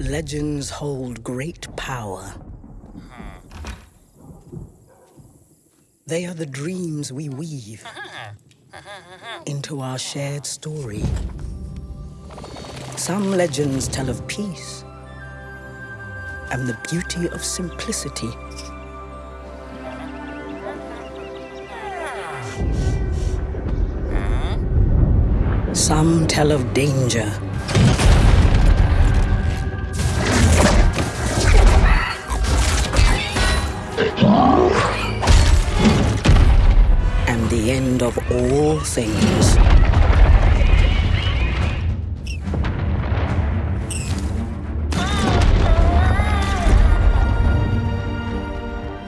legends hold great power. They are the dreams we weave into our shared story. Some legends tell of peace and the beauty of simplicity. Some tell of danger end of all things.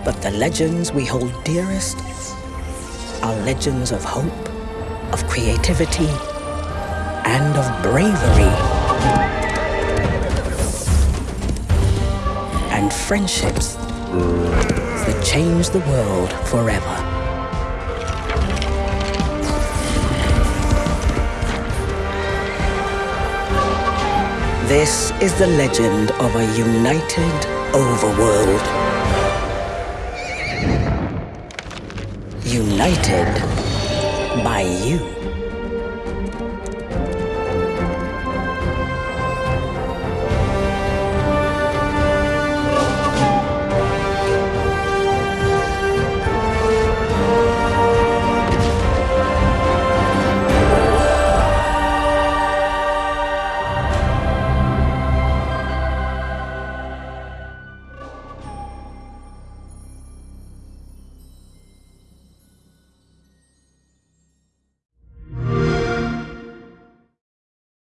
But the legends we hold dearest are legends of hope, of creativity, and of bravery. And friendships that change the world forever. This is the legend of a united overworld. United by you.